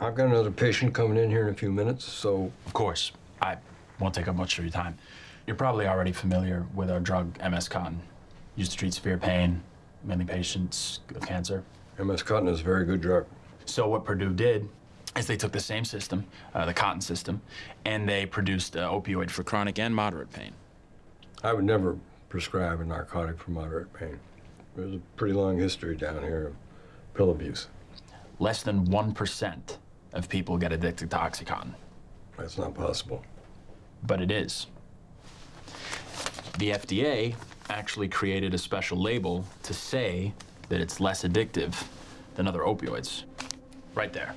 I've got another patient coming in here in a few minutes, so Of course, I won't take up much of your time. You're probably already familiar with our drug, MS Contin, used to treat severe pain, mainly patients with cancer. MS Contin is a very good drug. So what Purdue did is they took the same system, uh, the Contin system, and they produced an opioid for chronic and moderate pain. I would never prescribe a narcotic for moderate pain. There's a pretty long history down here of pill abuse. Less than 1% of people get addicted to Oxycontin, That's not possible. but it is. The FDA actually created a special label to say that it's less addictive than other opioids. Right there.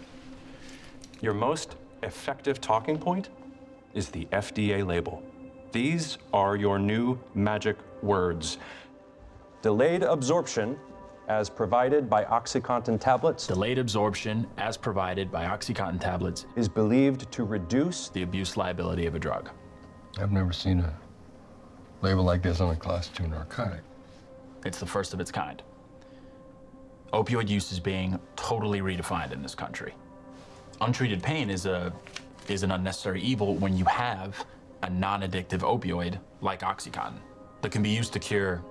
Your most effective talking point is the FDA label. These are your new magic words. Delayed absorption as provided by OxyContin tablets Delayed absorption, as provided by Oxycontin tablets, is believed to reduce the abuse liability of a drug. I've never seen a label like this on a class two narcotic. It's the first of its kind. Opioid use is being totally redefined in this country. Untreated pain is a is an unnecessary evil when you have a non-addictive opioid like OxyContin that can be used to cure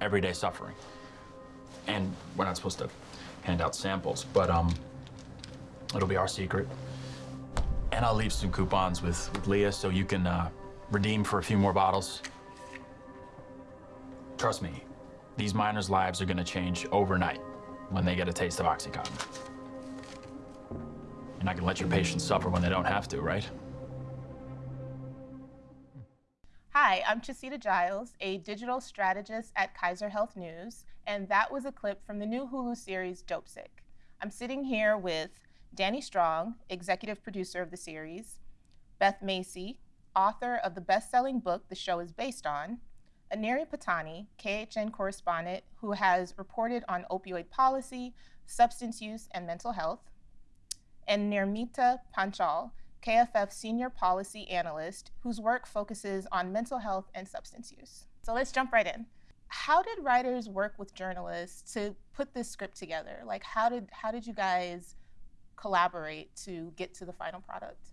everyday suffering. And we're not supposed to hand out samples, but um, it'll be our secret. And I'll leave some coupons with, with Leah so you can uh, redeem for a few more bottles. Trust me, these miners' lives are gonna change overnight when they get a taste of OxyContin. You're not gonna let your patients suffer when they don't have to, right? Hi, I'm Chasita Giles, a digital strategist at Kaiser Health News, and that was a clip from the new Hulu series Dopesick. I'm sitting here with Danny Strong, executive producer of the series, Beth Macy, author of the best-selling book the show is based on, Aneri Pattani, KHN correspondent who has reported on opioid policy, substance use, and mental health, and Nirmita Panchal, KFF senior policy analyst whose work focuses on mental health and substance use. So let's jump right in. How did writers work with journalists to put this script together? Like how did how did you guys collaborate to get to the final product?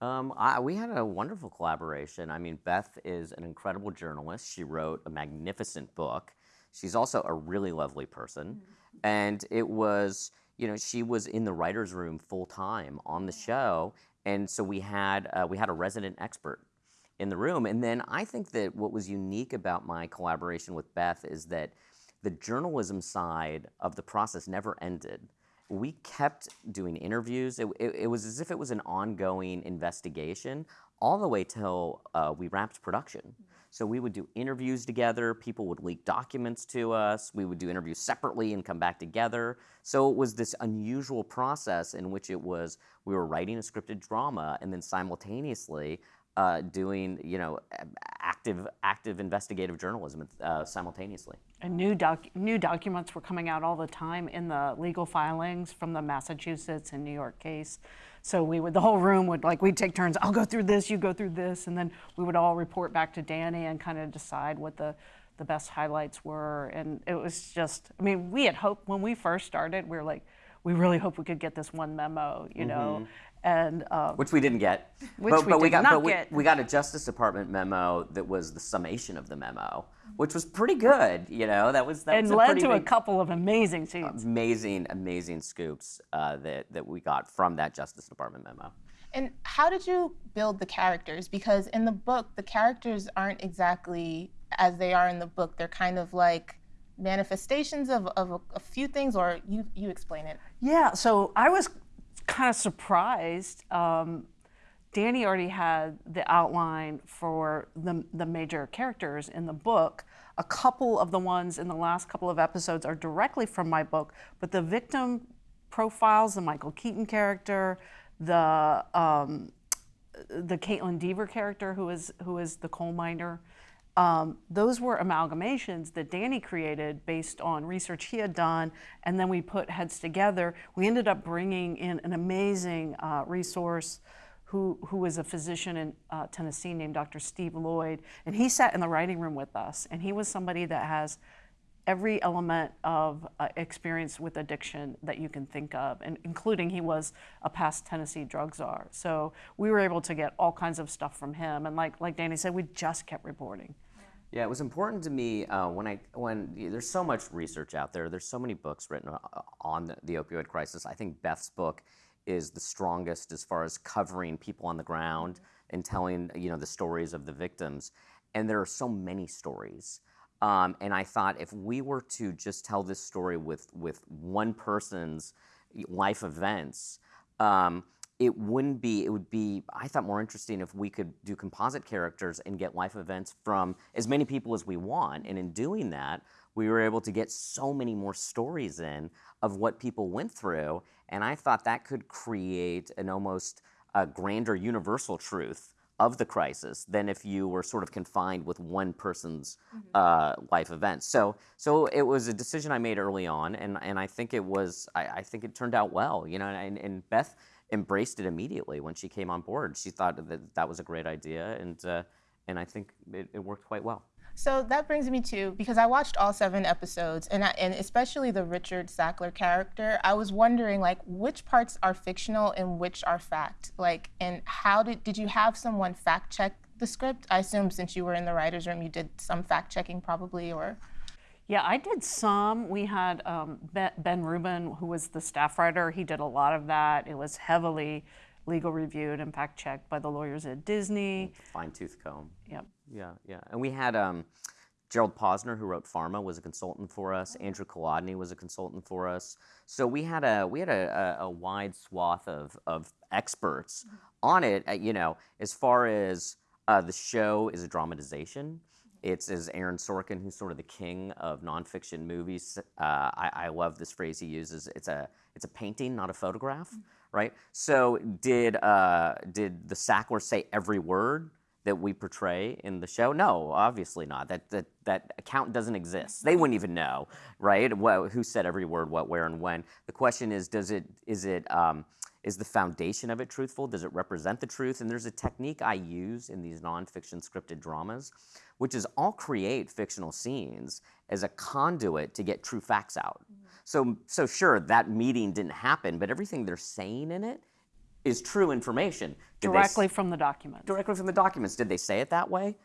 Um, I, we had a wonderful collaboration. I mean, Beth is an incredible journalist. She wrote a magnificent book. She's also a really lovely person. And it was, you know, she was in the writer's room full time on the show. And so we had, uh, we had a resident expert in the room. And then I think that what was unique about my collaboration with Beth is that the journalism side of the process never ended. We kept doing interviews. It, it, it was as if it was an ongoing investigation all the way till uh, we wrapped production. So we would do interviews together. People would leak documents to us. We would do interviews separately and come back together. So it was this unusual process in which it was we were writing a scripted drama and then simultaneously uh, doing you know active active investigative journalism uh, simultaneously. And new, doc, new documents were coming out all the time in the legal filings from the Massachusetts and New York case. So we would, the whole room would like, we'd take turns, I'll go through this, you go through this, and then we would all report back to Danny and kind of decide what the, the best highlights were. And it was just, I mean, we had hoped, when we first started, we were like, we really hope we could get this one memo, you know? And um, Which we didn't get. Which but, we but did got, not but we, get. we got a Justice Department memo that was the summation of the memo, which was pretty good. You know, that was that and was led pretty to a couple of amazing scenes. amazing, amazing scoops uh, that that we got from that Justice Department memo. And how did you build the characters? Because in the book, the characters aren't exactly as they are in the book. They're kind of like manifestations of, of a, a few things, or you, you explain it. Yeah, so I was kind of surprised. Um, Danny already had the outline for the, the major characters in the book. A couple of the ones in the last couple of episodes are directly from my book, but the victim profiles, the Michael Keaton character, the um, the Kaitlyn Dever character, who is who is the coal miner, um, those were amalgamations that Danny created based on research he had done, and then we put heads together. We ended up bringing in an amazing uh, resource who, who was a physician in uh, Tennessee named Dr. Steve Loyd, and he sat in the writing room with us, and he was somebody that has every element of uh, experience with addiction that you can think of, and including he was a past Tennessee drug czar. So we were able to get all kinds of stuff from him, and like like Danny said, we just kept reporting. Yeah, it was important to me uh, when I when there's so much research out there. There's so many books written uh, on the, the opioid crisis. I think Beth's book is the strongest as far as covering people on the ground and telling you know the stories of the victims. And there are so many stories. Um, and I thought if we were to just tell this story with with one person's life events. Um, it wouldn't be it would be i thought more interesting if we could do composite characters and get life events from as many people as we want and in doing that we were able to get so many more stories in of what people went through and i thought that could create an almost a grander universal truth of the crisis than if you were sort of confined with one person's uh, life events. So, so it was a decision I made early on, and, and I think it was I, I think it turned out well. You know, and, and Beth embraced it immediately when she came on board. She thought that that was a great idea, and uh, and I think it, it worked quite well. So that brings me to because I watched all seven episodes, and I, and especially the Richard Sackler character. I was wondering like which parts are fictional and which are fact. Like, and how did did you have someone fact check the script? I assume since you were in the writers' room, you did some fact checking probably, or. Yeah, I did some. We had um, Ben, Rubin, who was the staff writer. He did a lot of that. It was heavily legal reviewed and fact checked by the lawyers at Disney. Fine tooth comb. Yep. Yeah, yeah. And we had um, Gerald Posner, who wrote Pharma, was a consultant for us. Andrew Kolodny was a consultant for us. So we had a we had a, a, a wide swath of of experts on it. uh, You know, as far as uh, the show is a dramatization. It's as Aaron Sorkin, who's sort of the king of nonfiction movies. Uh, I, I love this phrase he uses. It's a it's a painting, not a photograph, right? So did uh, did the Sackler say every word? that we portray in the show? No, obviously not. That that that account doesn't exist. They wouldn't even know, right? What, who said every word, what, where, and when. The question is, does it is it um, is the foundation of it truthful? Does it represent the truth? And there's a technique I use in these nonfiction scripted dramas, which is I'll create fictional scenes as a conduit to get true facts out. So so sure, that meeting didn't happen, but everything they're saying in it is true information. Did Directly from the documents. directly from the documents. Did they say it that way?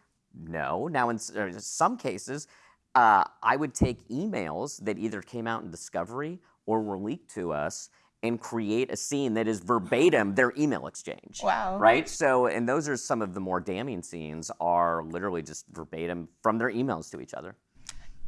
No. Now, in some cases, uh, I would take emails that either came out in discovery or were leaked to us and create a scene that is verbatim their email exchange. Wow. Right? So, and those are some of the more damning scenes are literally just verbatim from their emails to each other.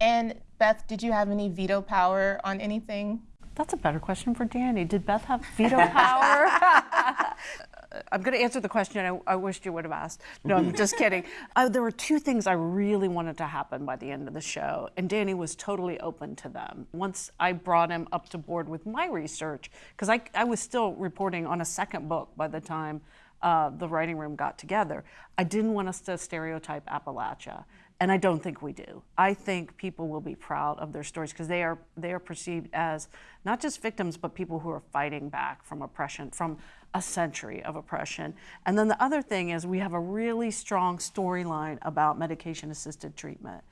And Beth, did you have any veto power on anything? That's a better question for Danny. Did Beth have veto power? I'm going to answer the question I, I wished you would have asked. No, I'm just kidding. Uh, there were two things I really wanted to happen by the end of the show, and Danny was totally open to them. Once I brought him up to board with my research, because I, I was still reporting on a second book by the time uh, the writing room got together, I didn't want us to stereotype Appalachia. And I don't think we do. I think people will be proud of their stories because they are they are perceived as not just victims, but people who are fighting back from oppression, from a century of oppression. And then the other thing is we have a really strong storyline about medication-assisted treatment,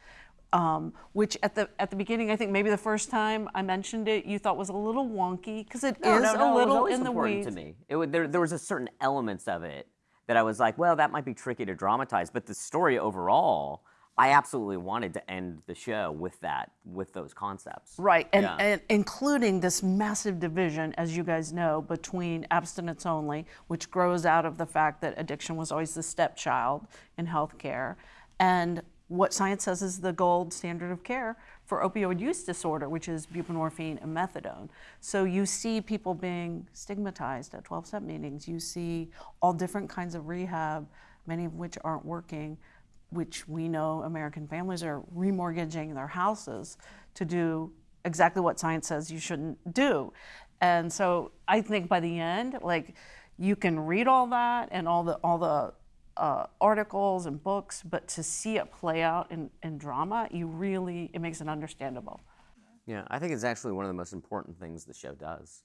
um, which at the at the beginning, I think maybe the first time I mentioned it, you thought was a little wonky because it is No, no, no, a it was little in the important weeds. to me. It, there, there was a certain elements of it that I was like, well, that might be tricky to dramatize, but the story overall, I absolutely wanted to end the show with that, with those concepts. Right, and, Yeah. and including this massive division, as you guys know, between abstinence only, which grows out of the fact that addiction was always the stepchild in healthcare, and what science says is the gold standard of care for opioid use disorder, which is buprenorphine and methadone. So you see people being stigmatized at 12 step meetings. You see all different kinds of rehab, many of which aren't working which we know American families are remortgaging their houses to do exactly what science says you shouldn't do. And so I think by the end, like you can read all that and all the all the uh, articles and books, but to see it play out in, in drama, you really it makes it understandable. Yeah, I think it's actually one of the most important things the show does,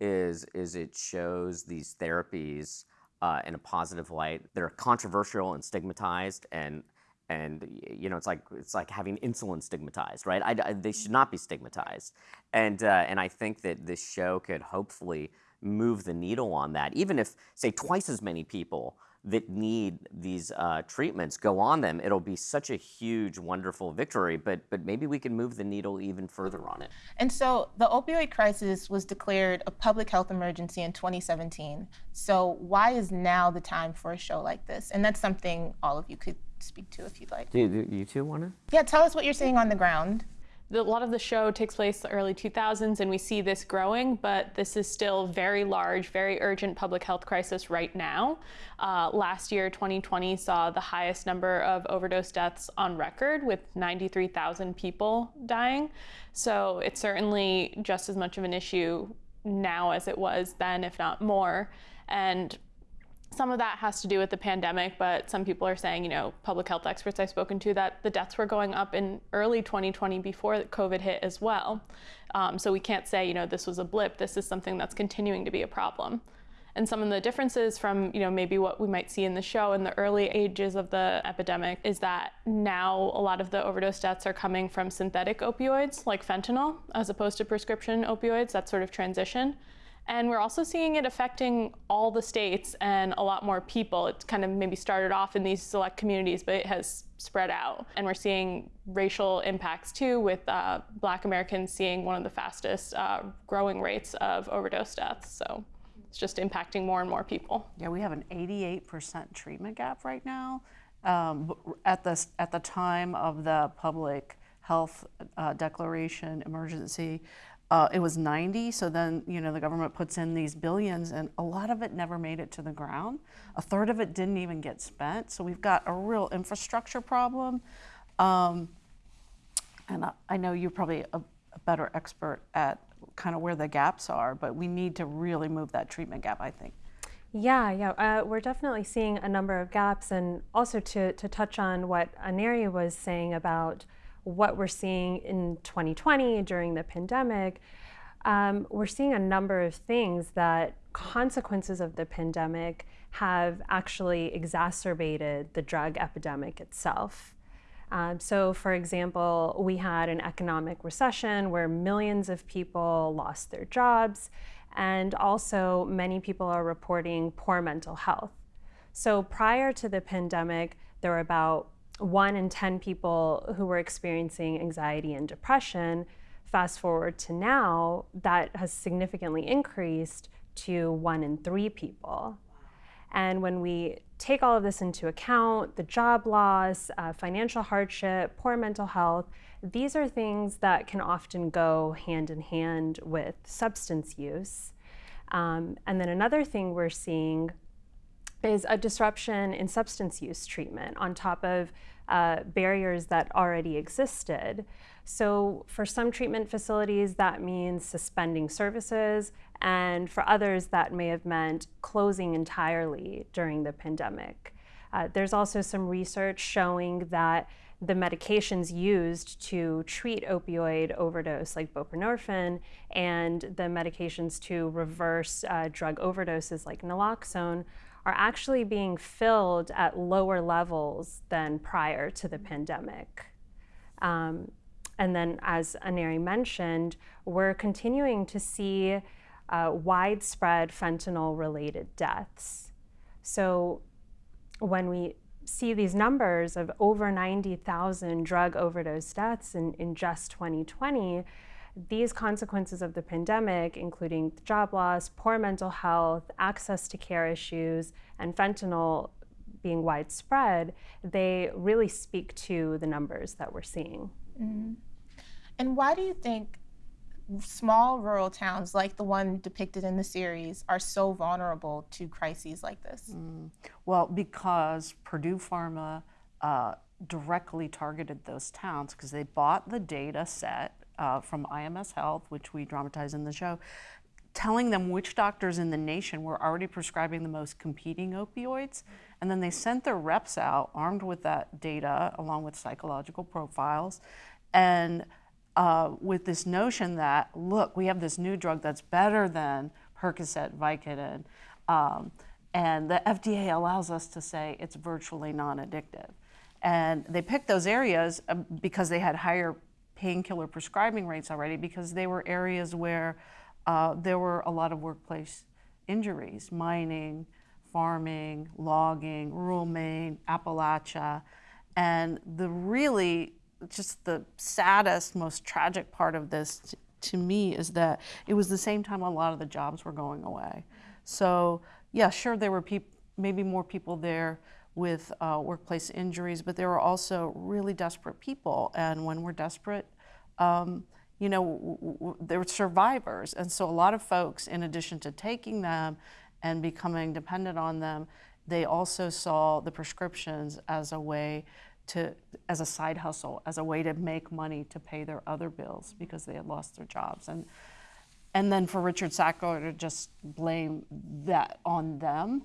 is is it shows these therapies uh, in a positive light. They're controversial and stigmatized, and and you know it's like it's like having insulin stigmatized, right? I, I- they should not be stigmatized, and uh, and I think that this show could hopefully move the needle on that. Even if say twice as many people that need these uh, treatments go on them, it'll be such a huge, wonderful victory. But but maybe we can move the needle even further on it. And so the opioid crisis was declared a public health emergency in 2017. So why is now the time for a show like this? And that's something all of you could speak to if you'd like. Do, do you two want to? Yeah, tell us what you're seeing on the ground. The, a lot of the show takes place the early 2000s, and we see this growing, but this is still very large, very urgent public health crisis right now. Uh, last year, 2020, saw the highest number of overdose deaths on record, with 93,000 people dying. So it's certainly just as much of an issue now as it was then, if not more. And some of that has to do with the pandemic, but some people are saying, you know, public health experts I've spoken to, that the deaths were going up in early 2020 before COVID hit as well. Um, so we can't say, you know, this was a blip. This is something that's continuing to be a problem. And some of the differences from, you know, maybe what we might see in the show in the early ages of the epidemic is that now a lot of the overdose deaths are coming from synthetic opioids like fentanyl as opposed to prescription opioids, that sort of transition. And we're also seeing it affecting all the states and a lot more people. It's kind of maybe started off in these select communities, but it has spread out. And we're seeing racial impacts too, with uh, Black Americans seeing one of the fastest uh, growing rates of overdose deaths. So it's just impacting more and more people. Yeah, we have an 88% treatment gap right now. Um, at the at the time of the public health uh, declaration emergency, uh, it was 90. So then you know the government puts in these billions, and a lot of it never made it to the ground. A third of it didn't even get spent. So we've got a real infrastructure problem. Um, and I, I know you're probably a, a better expert at kind of where the gaps are, but we need to really move that treatment gap. I think. Yeah, yeah, uh, we're definitely seeing a number of gaps, and also to, to touch on what Aneri was saying about what we're seeing in 2020 during the pandemic, um, we're seeing a number of things that consequences of the pandemic have actually exacerbated the drug epidemic itself. Um, so, for example, we had an economic recession where millions of people lost their jobs, and also many people are reporting poor mental health. So, prior to the pandemic, there were about one in 10 people who were experiencing anxiety and depression. Fast forward to now, that has significantly increased to one in three people. And when we take all of this into account the job loss, uh, financial hardship, poor mental health these are things that can often go hand in hand with substance use. Um, and then another thing we're seeing is a disruption in substance use treatment on top of uh, barriers that already existed. So, for some treatment facilities, that means suspending services, and for others, that may have meant closing entirely during the pandemic. Uh, there's also some research showing that the medications used to treat opioid overdose, like buprenorphine, and the medications to reverse uh, drug overdoses, like naloxone, are actually being filled at lower levels than prior to the pandemic. Um, and then, as Aneri mentioned, we're continuing to see uh, widespread fentanyl related deaths. So, when we see these numbers of over 90,000 drug overdose deaths in, in just 2020, these consequences of the pandemic, including job loss, poor mental health, access to care issues, and fentanyl being widespread, they really speak to the numbers that we're seeing. And why do you think small rural towns like the one depicted in the series are so vulnerable to crises like this? Well, because Purdue Pharma uh, directly targeted those towns because they bought the data set uh, from IMS Health, which we dramatize in the show, telling them which doctors in the nation were already prescribing the most competing opioids. And then they sent their reps out armed with that data along with psychological profiles and uh, with this notion that, look, we have this new drug that's better than Percocet, Vicodin, um, and the FDA allows us to say it's virtually non addictive. And they picked those areas um, because they had higher painkiller prescribing rates already, because they were areas where uh, there were a lot of workplace injuries, mining, farming, logging, rural Maine, Appalachia. And the really, just the saddest, most tragic part of this to me is that it was the same time a lot of the jobs were going away. So, yeah, sure, there were maybe more people there with uh, workplace injuries, but there were also really desperate people. And when we're desperate, um, you know, were survivors. And so a lot of folks, in addition to taking them and becoming dependent on them, they also saw the prescriptions as a way to, as a side hustle, as a way to make money to pay their other bills because they had lost their jobs. And, and then for Richard Sackler to just blame that on them.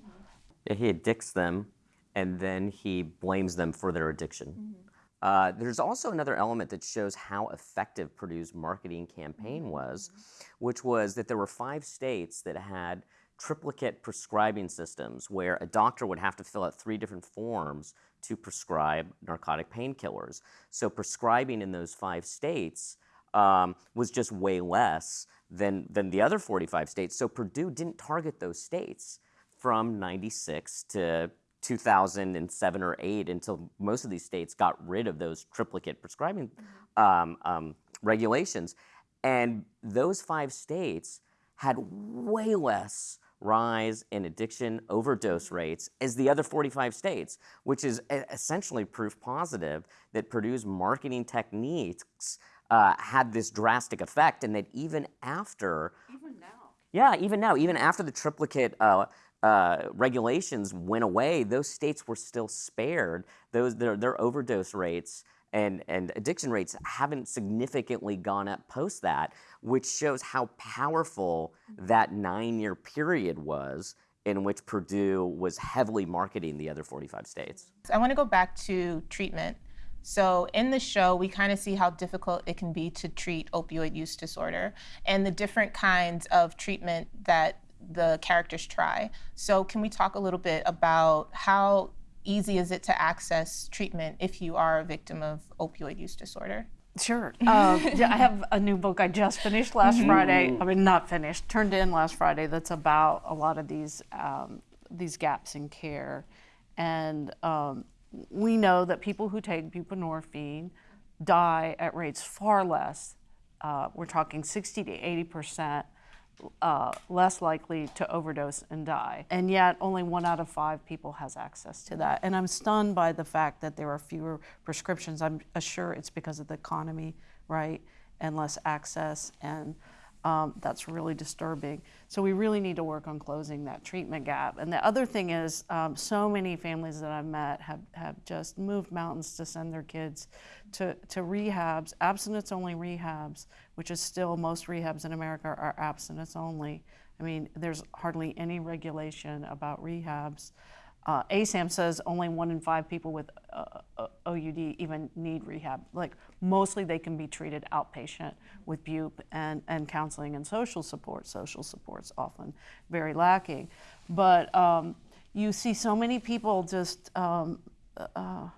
Yeah, he addicts them and then he blames them for their addiction. Uh, there's also another element that shows how effective Purdue's marketing campaign was, which was that there were five states that had triplicate prescribing systems where a doctor would have to fill out three different forms to prescribe narcotic painkillers. So prescribing in those five states um, was just way less than, than the other 45 states. So Purdue didn't target those states from 96 to 2007 or 8 until most of these states got rid of those triplicate prescribing um, um, regulations. And those five states had way less rise in addiction overdose rates as the other 45 states, which is essentially proof positive that Purdue's marketing techniques uh, had this drastic effect, and that even after Even now. yeah, even now, even after the triplicate uh, uh, regulations went away, those states were still spared. Those their, their overdose rates and, and addiction rates haven't significantly gone up post that, which shows how powerful that nine-year period was in which Purdue was heavily marketing the other 45 states. I want to go back to treatment. So, in the show, we kind of see how difficult it can be to treat opioid use disorder and the different kinds of treatment that the characters try. So, can we talk a little bit about how easy is it to access treatment if you are a victim of opioid use disorder? Sure. Um, yeah, I have a new book I just finished last Friday. I mean, not finished, turned in last Friday. That's about a lot of these um, these gaps in care, and um, we know that people who take buprenorphine die at rates far less. Uh, we're talking 60 to 80 percent uh, less likely to overdose and die. And yet, only one out of five people has access to that. And I'm stunned by the fact that there are fewer prescriptions. I'm sure it's because of the economy, right? And less access. And um, that's really disturbing. So, we really need to work on closing that treatment gap. And the other thing is, um, so many families that I've met have, have just moved mountains to send their kids to, to rehabs, abstinence only rehabs, which is still most rehabs in America are abstinence only. I mean, there's hardly any regulation about rehabs. Uh, ASAM says only one in five people with uh, uh, OUD even need rehab. Like mostly they can be treated outpatient with BUP and, and counseling and social support. Social support's often very lacking. But um, you see so many people just um, uh,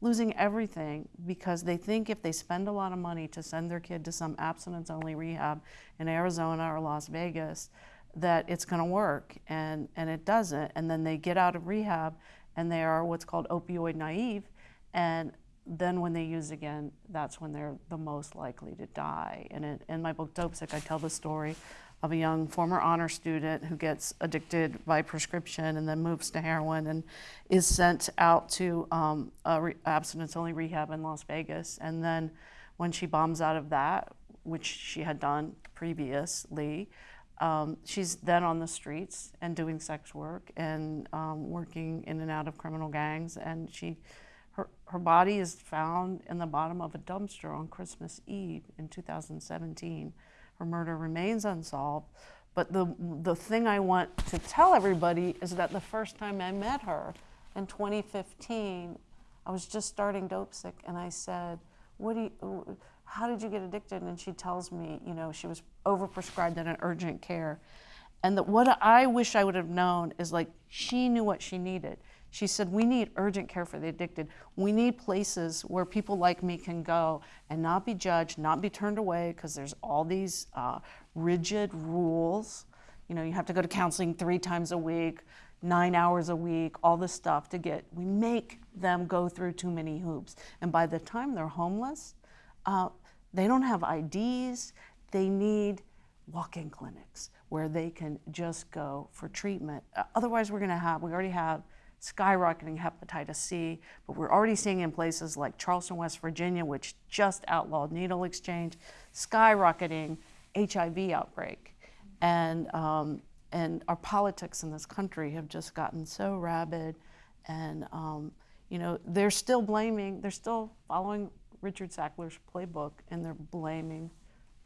losing everything because they think if they spend a lot of money to send their kid to some abstinence only rehab in Arizona or Las Vegas, that it's going to work and, and it doesn't. And then they get out of rehab and they are what's called opioid naive. And then when they use again, that's when they're the most likely to die. And in, in my book, Dopesick, I tell the story of a young former honor student who gets addicted by prescription and then moves to heroin and is sent out to um, re- abstinence only rehab in Las Vegas. And then when she bombs out of that, which she had done previously, um, she's then on the streets and doing sex work and um, working in and out of criminal gangs. And she, her, her body is found in the bottom of a dumpster on Christmas Eve in 2017. Her murder remains unsolved. But the, the thing I want to tell everybody is that the first time I met her in 2015, I was just starting Dopesick, and I said, "What do you? How did you get addicted?" And she tells me, you know, she was overprescribed in an urgent care, and that what I wish I would have known is like she knew what she needed. She said, We need urgent care for the addicted. We need places where people like me can go and not be judged, not be turned away, because there's all these uh, rigid rules. You know, you have to go to counseling three times a week, nine hours a week, all this stuff to get. We make them go through too many hoops. And by the time they're homeless, uh, they don't have IDs. They need walk in clinics where they can just go for treatment. Uh, otherwise, we're going to have, we already have skyrocketing hepatitis C, but we're already seeing in places like Charleston, West Virginia, which just outlawed needle exchange, skyrocketing HIV outbreak. And, um, and our politics in this country have just gotten so rabid. And, um, you know, they're still blaming, they're still following Richard Sackler's playbook, and they're blaming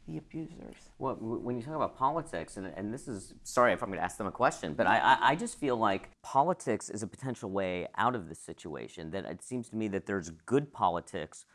the abusers. Well, when you talk about politics, and, and this is sorry if I'm going to ask them a question, but I, I, just feel like politics is a potential way out of this situation. That it seems to me that there's good politics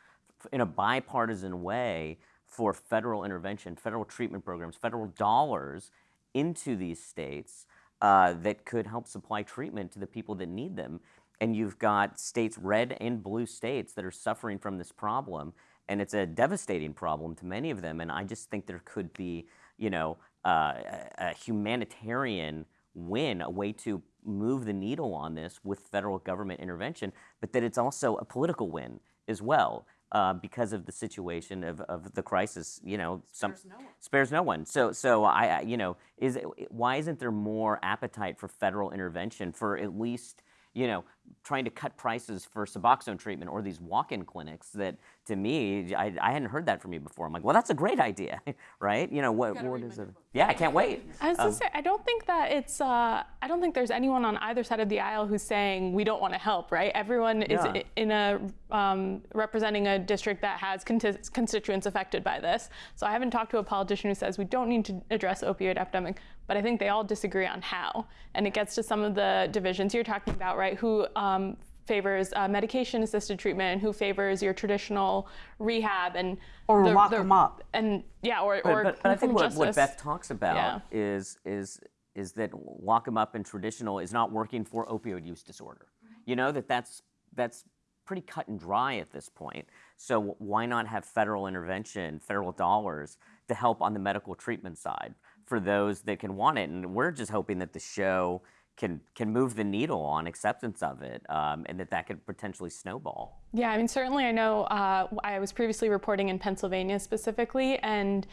in a bipartisan way for federal intervention, federal treatment programs, federal dollars into these states uh, that could help supply treatment to the people that need them. And you've got states, red and blue states, that are suffering from this problem and it's a devastating problem to many of them. And I just think there could be, you know, uh, a, humanitarian win, a way to move the needle on this with federal government intervention, but that it's also a political win as well. Uh, because of the situation of, of the crisis, you know, some Spares no one. spares no one. So, so I, I- you know, is it, why isn't there more appetite for federal intervention for at least, you know, trying to cut prices for Suboxone treatment or these walk-in clinics that, to me, I, I hadn't heard that from you before. I'm like, well, that's a great idea, right? You know, what, what is it? Yeah, I can't wait. I was gonna say, I don't think that it's. Uh, I don't think there's anyone on either side of the aisle who's saying we don't want to help. Right? Everyone is Yeah. in a um, representing a district that has conti- constituents affected by this. So I haven't talked to a politician who says we don't need to address opioid epidemic. But I think they all disagree on how, and it gets to some of the divisions you're talking about, right? Who um, favors uh, medication-assisted treatment and who favors your traditional rehab and Or lock 'em up. and yeah, or But, or but, but I think what, what. Beth talks about Yeah. is is is that lock 'em up in traditional is not working for opioid use disorder. You know that that's that's pretty cut and dry at this point. So why not have federal intervention, federal dollars to help on the medical treatment side for those that can want it? And we're just hoping that the show can can move the needle on acceptance of it, um, and that that could potentially snowball. Yeah, I mean, certainly I know uh, I was previously reporting in Pennsylvania specifically, and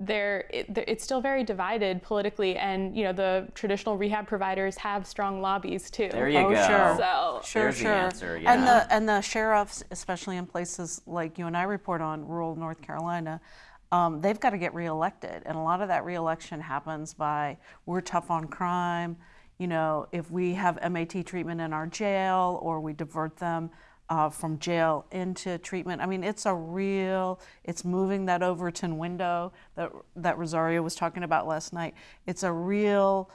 there, it, it's still very divided politically, and you know the traditional rehab providers have strong lobbies too. There you Oh, go. sure. So Sure, There's the sure. answer, And the and the sheriffs, especially in places like you and I report on, rural North Carolina, um, they've got to get reelected, and a lot of that reelection happens by we're tough on crime. You know, if we have MAT treatment in our jail, or we divert them. Uh, from jail into treatment. I mean, it's a real. It's moving that Overton window that that Rosario was talking about last night. It's a real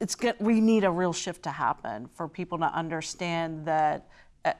it's good. We need a real shift to happen for people to understand that, uh,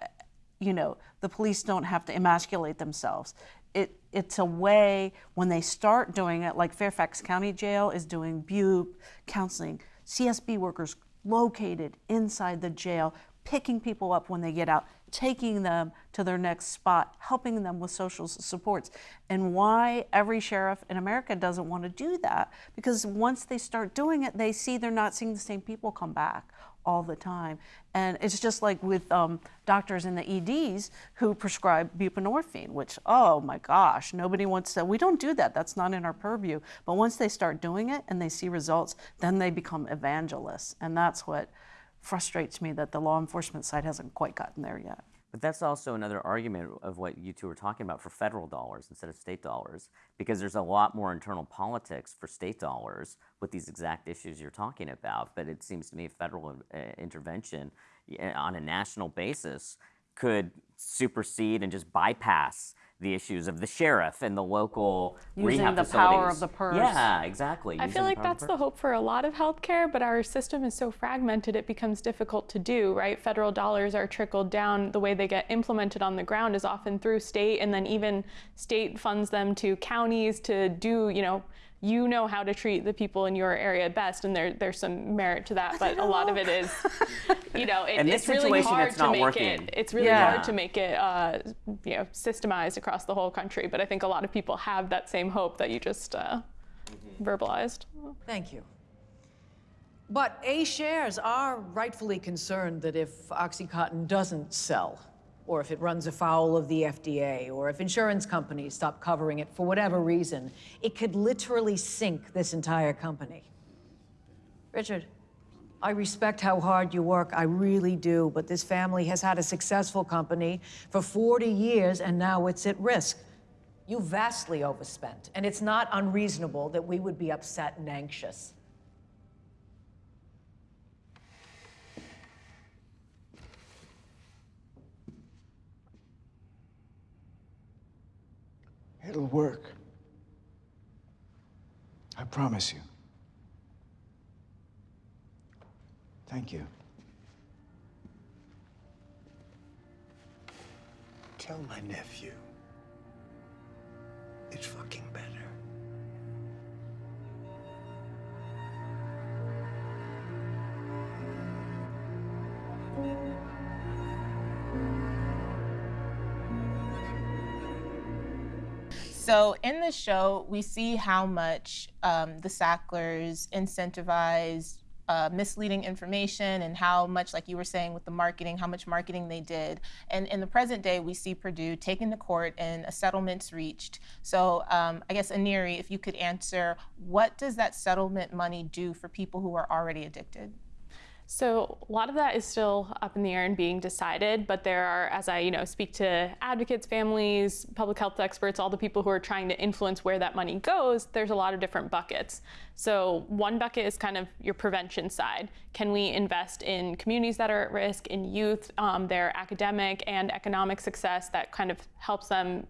you know, the police don't have to emasculate themselves. It it's a way when they start doing it, like Fairfax County Jail is doing BUP counseling, CSB workers located inside the jail, picking people up when they get out, taking them to their next spot, helping them with social supports. And why every sheriff in America doesn't want to do that? Because once they start doing it, they see they're not seeing the same people come back all the time. And it's just like with um, doctors in the EDs who prescribe buprenorphine, which, oh my gosh, nobody wants to. We don't do that. That's not in our purview. But once they start doing it and they see results, then they become evangelists. And that's what frustrates me that the law enforcement side hasn't quite gotten there yet. But that's also another argument of what you two were talking about for federal dollars instead of state dollars, because there's a lot more internal politics for state dollars with these exact issues you're talking about. But it seems to me federal uh, intervention on a national basis could supersede and just bypass the issues of the sheriff and the local Using rehab the power of the purse. Yeah, exactly. I using feel like power of that's the the hope for a lot of healthcare, but our system is so fragmented it becomes difficult to do, right? Federal dollars are trickled down. The way they get implemented on the ground is often through state, and then even state funds them to counties to do, you know, you know how to treat the people in your area best, and there, there's some merit to that. But a lot of it is, you know, it, it's really hard it's to make working. it. It's really Yeah. hard to make it, uh, you know, systemized across the whole country. But I think a lot of people have that same hope that you just uh, verbalized. Thank you. But A shares are rightfully concerned that if Oxycontin doesn't sell, or if it runs afoul of the FDA, or if insurance companies stop covering it for whatever reason, it could literally sink this entire company. Richard, I respect how hard you work, I really do, but this family has had a successful company for 40 years and now it's at risk. You vastly overspent, and it's not unreasonable that we would be upset and anxious. It'll work. I promise you. Thank you. Tell my nephew. It's fucking better. So in the show, we see how much um, the Sacklers incentivized uh, misleading information and how much, like you were saying with the marketing, how much marketing they did. And in the present day, we see Purdue taken to court and a settlement's reached. So um, I guess, Aneri, if you could answer, what does that settlement money do for people who are already addicted? So a lot of that is still up in the air and being decided, but there are, as I you know speak to advocates, families, public health experts, all the people who are trying to influence where that money goes, there's a lot of different buckets. So one bucket is kind of your prevention side. Can we invest in communities that are at risk, in youth, um, their academic and economic success that kind of helps them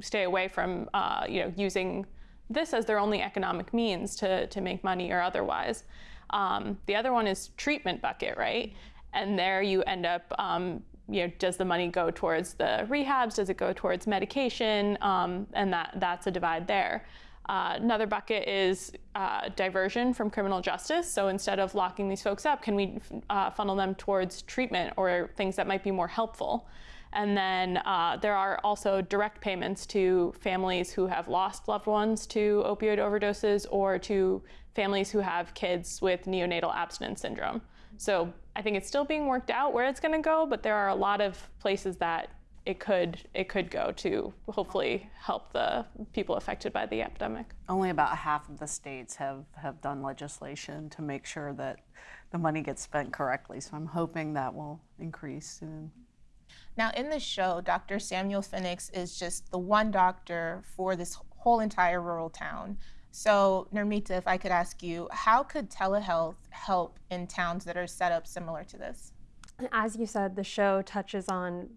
stay away from uh, you know using this as their only economic means to, to make money or otherwise. Um, the other one is treatment bucket, right? And there you end up, um, you know, does the money go towards the rehabs? Does it go towards medication? Um, and that that's a divide there. Uh, another bucket is uh, diversion from criminal justice. So instead of locking these folks up, can we uh, funnel them towards treatment or things that might be more helpful? And then uh, there are also direct payments to families who have lost loved ones to opioid overdoses or to families who have kids with neonatal abstinence syndrome. So I think it's still being worked out where it's going to go, but there are a lot of places that it could it could go to hopefully help the people affected by the epidemic. Only about half of the states have, have done legislation to make sure that the money gets spent correctly. So I'm hoping that will increase soon. Now, in the show, Dr. Samuel Phoenix is just the one doctor for this whole entire rural town. So, Nirmita, if I could ask you, how could telehealth help in towns that are set up similar to this? As you said, the show touches on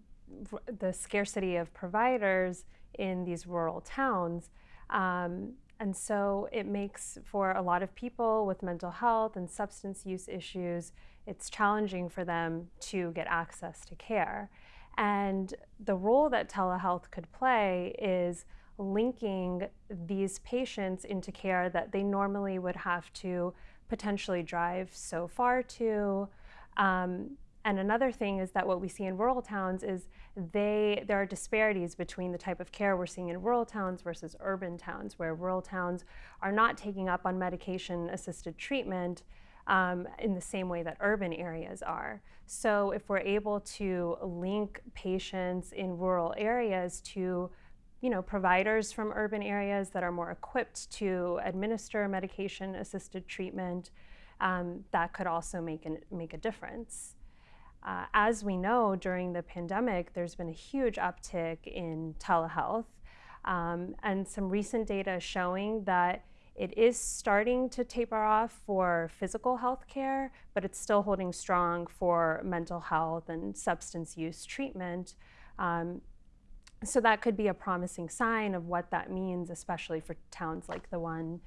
the scarcity of providers in these rural towns. Um, and so it makes for a lot of people with mental health and substance use issues, it's challenging for them to get access to care. And the role that telehealth could play is linking these patients into care that they normally would have to potentially drive so far to. Um, and another thing is that what we see in rural towns is they there are disparities between the type of care we're seeing in rural towns versus urban towns, where rural towns are not taking up on medication assisted treatment um, in the same way that urban areas are. So if we're able to link patients in rural areas to you know, providers from urban areas that are more equipped to administer medication assisted treatment, um, that could also make, an, make a difference. Uh, as we know, during the pandemic, there's been a huge uptick in telehealth, um, and some recent data showing that it is starting to taper off for physical health care, but it's still holding strong for mental health and substance use treatment. Um, so that could be a promising sign of what that means, especially for towns like the one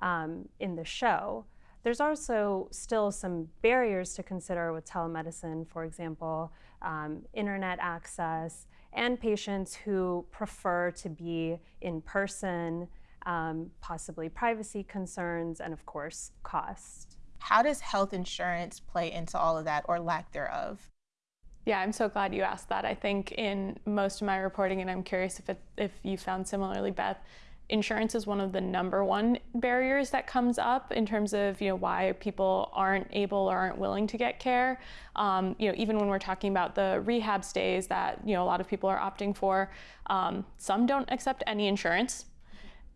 um, in the show. There's also still some barriers to consider with telemedicine, for example, um, internet access, and patients who prefer to be in person um, possibly privacy concerns, and of course, cost. How does health insurance play into all of that or lack thereof? Yeah, I'm so glad you asked that. I think in most of my reporting, and I'm curious if it, if you found similarly, Beth, insurance is one of the number one barriers that comes up in terms of you know why people aren't able or aren't willing to get care. Um, you know, even when we're talking about the rehab stays that you know a lot of people are opting for, um, some don't accept any insurance.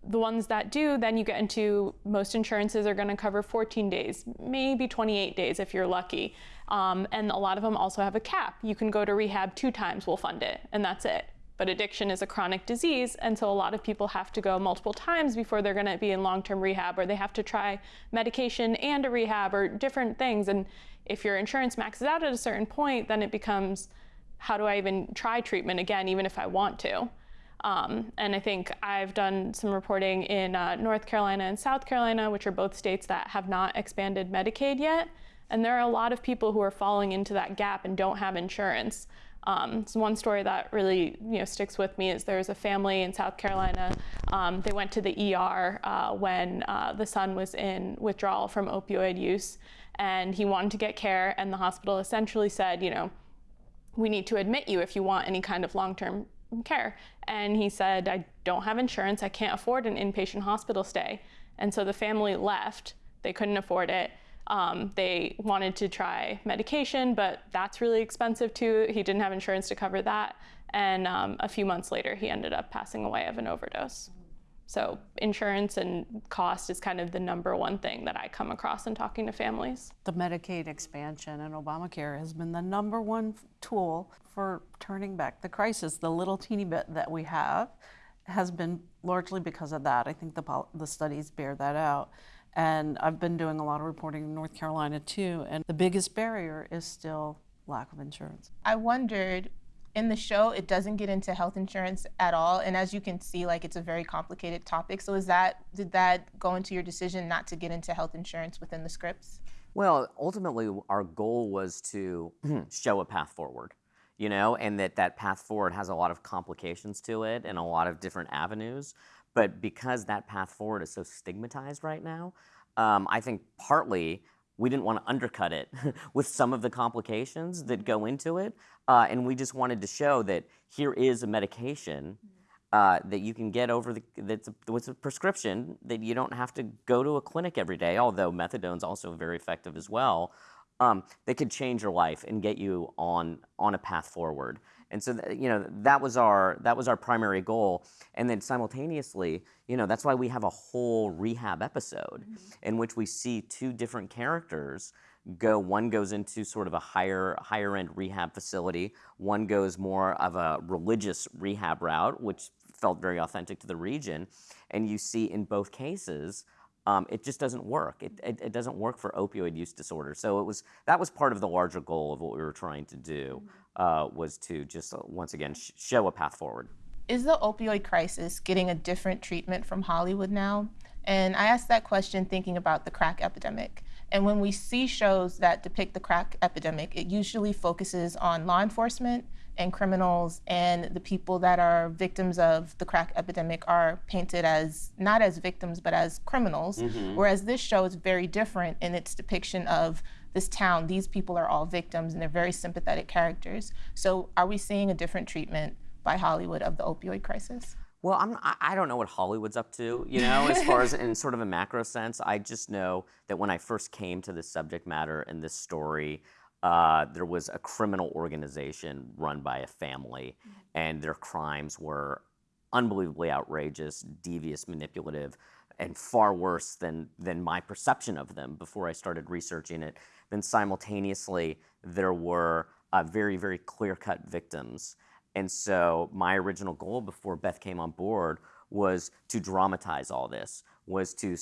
The ones that do, then you get into most insurances are going to cover 14 days, maybe 28 days if you're lucky. Um, and a lot of them also have a cap. You can go to rehab two times, we'll fund it, and that's it. But addiction is a chronic disease, and so a lot of people have to go multiple times before they're going to be in long term rehab, or they have to try medication and a rehab or different things. And if your insurance maxes out at a certain point, then it becomes how do I even try treatment again, even if I want to? Um, and I think I've done some reporting in uh, North Carolina and South Carolina, which are both states that have not expanded Medicaid yet. And there are a lot of people who are falling into that gap and don't have insurance. Um, so one story that really you know sticks with me is there's a family in South Carolina. Um, they went to the ER uh, when uh, the son was in withdrawal from opioid use, and he wanted to get care, and the hospital essentially said, you know, we need to admit you if you want any kind of long-term care. And he said, I don't have insurance. I can't afford an inpatient hospital stay. And so the family left. They couldn't afford it. Um, they wanted to try medication, but that's really expensive too. He didn't have insurance to cover that. And um, a few months later, he ended up passing away of an overdose. So insurance and cost is kind of the number one thing that I come across in talking to families. The Medicaid expansion and Obamacare has been the number one tool for turning back the crisis. The little teeny bit that we have has been largely because of that. I think the, the studies bear that out. And I've been doing a lot of reporting in North Carolina too, and the biggest barrier is still lack of insurance. I wondered in the show it doesn't get into health insurance at all and as you can see like it's a very complicated topic. So is that did that go into your decision not to get into health insurance within the scripts? Well ultimately our goal was to show a path forward you know and that that path forward has a lot of complications to it and a lot of different avenues but because that path forward is so stigmatized right now, um, I think partly we didn't want to undercut it with some of the complications that go into it. Uh, and we just wanted to show that here is a medication uh, that you can get over the, that's a, a prescription that you don't have to go to a clinic every day, although methadone is also very effective as well. Um, that could change your life and get you on on a path forward. And so, you know, that was our that was our primary goal. And then simultaneously, you know, that's why we have a whole rehab episode mm-hmm. in which we see two different characters go. One goes into sort of a higher higher end rehab facility. One goes more of a religious rehab route, which felt very authentic to the region. And you see in both cases. Um, it just doesn't work. It, it, it, doesn't work for opioid use disorder. So it was that was part of the larger goal of what we were trying to do. Mm-hmm uh, was to just uh, once again sh- show a path forward. Is the opioid crisis getting a different treatment from Hollywood now? And I asked that question thinking about the crack epidemic. And when we see shows that depict the crack epidemic, it usually focuses on law enforcement and criminals, and the people that are victims of the crack epidemic are painted as not as victims but as criminals. Mm-hmm. Whereas this show is very different in its depiction of this town, these people are all victims and they're very sympathetic characters. So are we seeing a different treatment by Hollywood of the opioid crisis? Well, I'm, I don't know what Hollywood's up to, you know, as far as in sort of a macro sense. I just know that when I first came to this subject matter and this story, uh, there was a criminal organization run by a family, mm-hmm. and their crimes were unbelievably outrageous, devious, manipulative, and far worse than, than my perception of them before I started researching it then simultaneously there were uh, very, very clear cut victims. And so my original goal before Beth came on board was to dramatize all this, was to,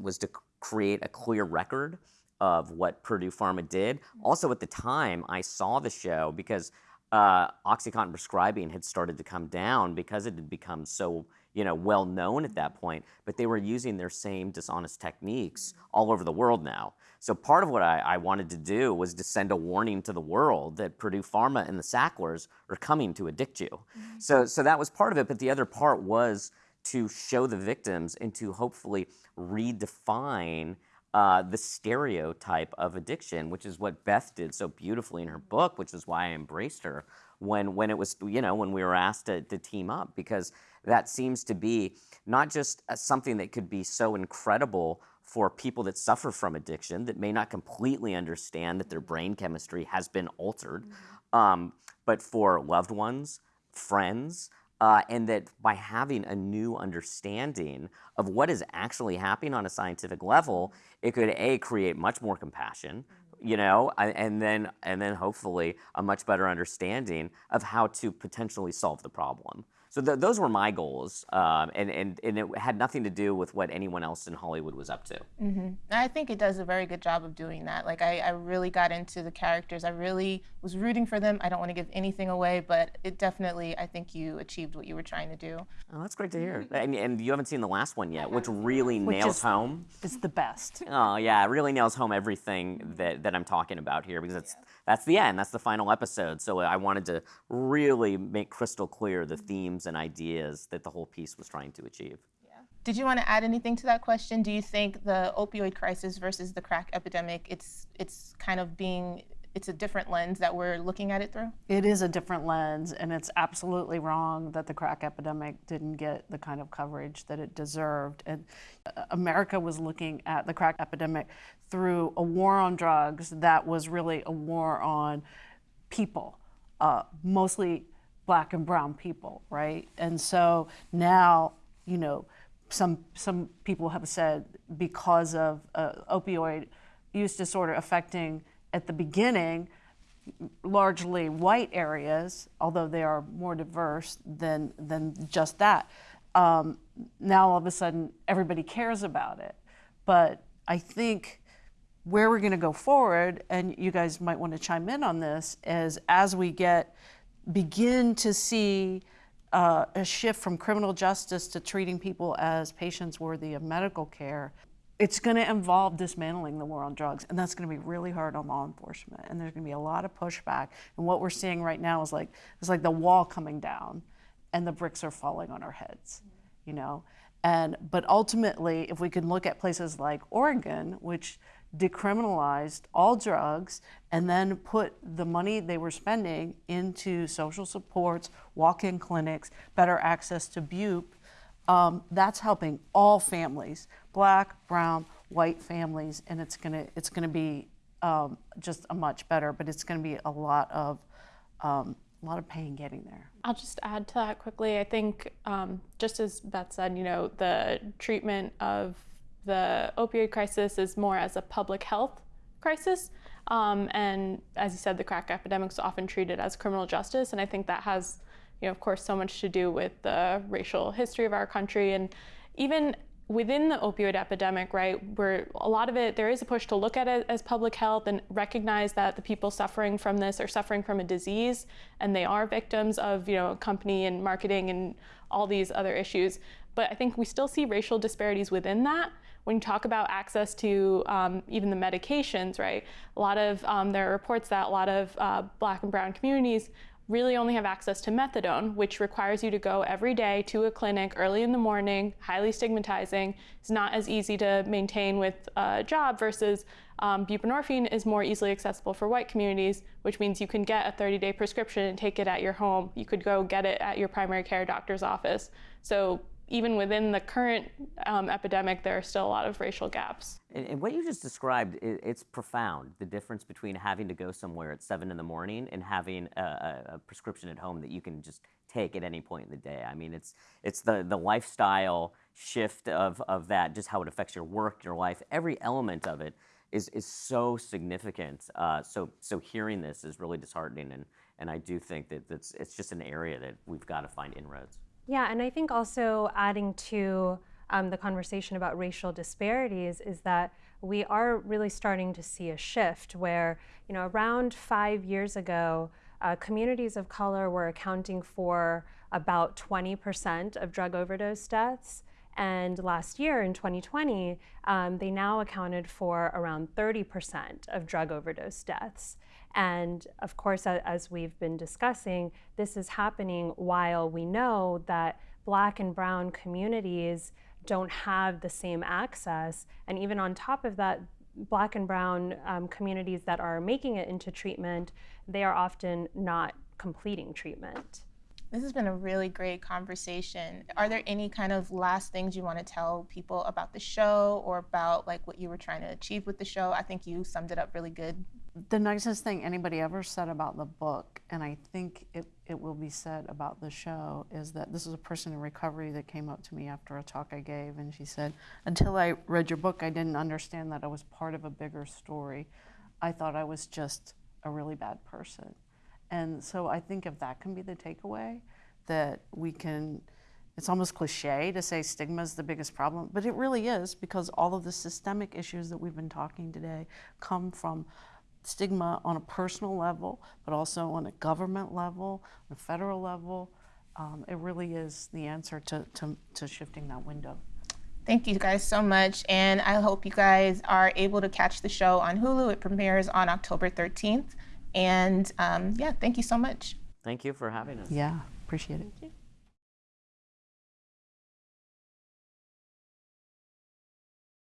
was to create a clear record of what Purdue Pharma did. Also, at the time, I saw the show because uh, OxyContin prescribing had started to come down because it had become so you know, well known at that point, but they were using their same dishonest techniques all over the world now. So part of what I, I, wanted to do was to send a warning to the world that Purdue Pharma and the Sacklers are coming to addict you. Mm-hmm. So, so that was part of it, but the other part was to show the victims and to hopefully redefine uh, the stereotype of addiction, which is what Beth did so beautifully in her book, which is why I embraced her when when it was you know when we were asked to, to team up because that seems to be not just uh, something that could be so incredible for people that suffer from addiction that may not completely understand that their brain chemistry has been altered, um, but for loved ones, friends, uh, and that by having a new understanding of what is actually happening on a scientific level, it could a create much more compassion, you know, and then and then hopefully a much better understanding of how to potentially solve the problem. So th- those were my goals, um, and, and and it had nothing to do with what anyone else in Hollywood was up to. hmm I think it does a very good job of doing that. Like I, I really got into the characters. I really was rooting for them. I don't want to give anything away, but it definitely, I think you achieved what you were trying to do. Oh, that's great to hear. And, and you haven't seen the last one yet, which really Which nails is- home. It's the best. Oh yeah, it really nails home everything that, that I'm talking about here because it's that's the end, that's the final episode. So I wanted to really make crystal clear the themes and ideas that the whole piece was trying to achieve. Did you want to add anything to that question? Do you think the opioid crisis versus the crack epidemic, it's it's kind of being it's a different lens that we're looking at it through? It is a different lens, and it's absolutely wrong that the crack epidemic didn't get the kind of coverage that it deserved. And uh, America was looking at the crack epidemic through a war on drugs that was really a war on people, uh, mostly black and brown people, right? And so now, you know, some some people have said because of uh, opioid use disorder affecting at the beginning largely white areas, although they are more diverse than than just that. Um, now all of a sudden everybody cares about it, but I think where we're going to go forward, and you guys might want to chime in on this, is as we get begin to see uh, a shift from criminal justice to treating people as patients worthy of medical care. It's going to involve dismantling the war on drugs, and that's going to be really hard on law enforcement. And there's going to be a lot of pushback. And what we're seeing right now is like it's like the wall coming down, and the bricks are falling on our heads, you know. And but ultimately, if we can look at places like Oregon, which decriminalized all drugs and then put the money they were spending into social supports, walk-in clinics, better access to BUP, um, that's helping all families, black, brown, white families, and it's gonna it's gonna be um, just a much better, but it's gonna be a lot of um, a lot of pain getting there. I'll just add to that quickly. I think, um, just as Beth said, you know, the treatment of the opioid crisis is more as a public health crisis. Um, and as you said, the crack epidemic is often treated as criminal justice. And I think that has, you know, of course, so much to do with the racial history of our country. And even within the opioid epidemic, right, where a lot of it, there is a push to look at it as public health and recognize that the people suffering from this are suffering from a disease and they are victims of, you know, company and marketing and all these other issues. But I think we still see racial disparities within that. When you talk about access to um, even the medications, right, a lot of, um, there are reports that a lot of uh, black and brown communities really only have access to methadone, which requires you to go every day to a clinic early in the morning, highly stigmatizing. It's not as easy to maintain with a job versus um, buprenorphine is more easily accessible for white communities, which means you can get a 30 day prescription and take it at your home. You could go get it at your primary care doctor's office. So even within the current um, epidemic, there are still a lot of racial gaps. And, and what you just described, i it's profound. The difference between having to go somewhere at seven in the morning and having a, a, prescription at home that you can just take at any point in the day. I mean, it's it's the the lifestyle shift of of that, just how it affects your work, your life, every element of it is is so significant. Uh, so so hearing this is really disheartening, and and I do think that it's it's just an area that we've got to find inroads. Yeah, and I think also adding to um, the conversation about racial disparities is that we are really starting to see a shift where, you know, around five years ago, uh, communities of color were accounting for about 20% of drug overdose deaths. And last year in 2020, um, they now accounted for around 30% of drug overdose deaths. And of course, as we've been discussing, this is happening while we know that black and brown communities don't have the same access. And even on top of that, black and brown um, communities that are making it into treatment, they are often not completing treatment. This has been a really great conversation. Are there any kind of last things you want to tell people about the show or about like what you were trying to achieve with the show? I think you summed it up really good. The nicest thing anybody ever said about the book, and I think it, it will be said about the show, is that this is a person in recovery that came up to me after a talk I gave, and she said, Until I read your book, I didn't understand that I was part of a bigger story. I thought I was just a really bad person. And so I think if that can be the takeaway, that we can, it's almost cliche to say stigma is the biggest problem, but it really is because all of the systemic issues that we've been talking today come from stigma on a personal level, but also on a government level, on a federal level. Um, it really is the answer to, to, to shifting that window. Thank you guys so much. And I hope you guys are able to catch the show on Hulu. It premieres on October 13th. And um, yeah, thank you so much. Thank you for having us. Yeah, appreciate it.